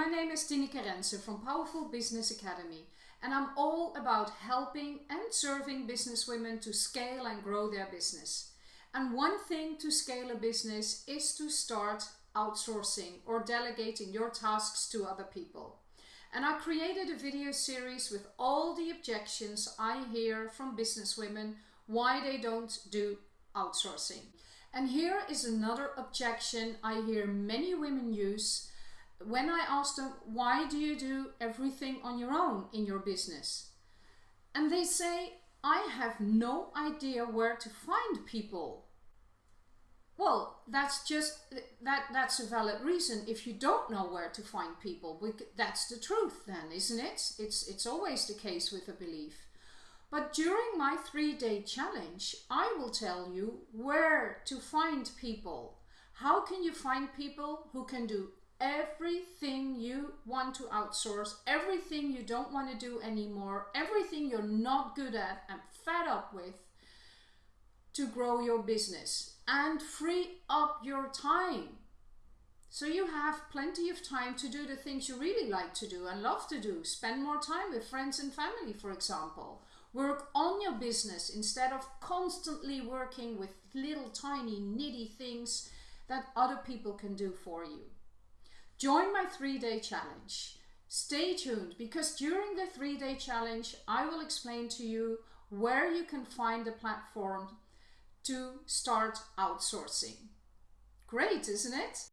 my name is Tineke Rensen from Powerful Business Academy and I'm all about helping and serving businesswomen to scale and grow their business. And one thing to scale a business is to start outsourcing or delegating your tasks to other people. And I created a video series with all the objections I hear from businesswomen why they don't do outsourcing. And here is another objection I hear many women use when I ask them, why do you do everything on your own in your business? And they say, I have no idea where to find people. Well, that's just, that, that's a valid reason if you don't know where to find people. That's the truth then, isn't it? It's, it's always the case with a belief. But during my three-day challenge, I will tell you where to find people. How can you find people who can do everything you want to outsource, everything you don't want to do anymore, everything you're not good at and fed up with to grow your business and free up your time. So you have plenty of time to do the things you really like to do and love to do. Spend more time with friends and family, for example. Work on your business instead of constantly working with little tiny nitty things that other people can do for you. Join my three-day challenge. Stay tuned because during the three-day challenge I will explain to you where you can find the platform to start outsourcing. Great, isn't it?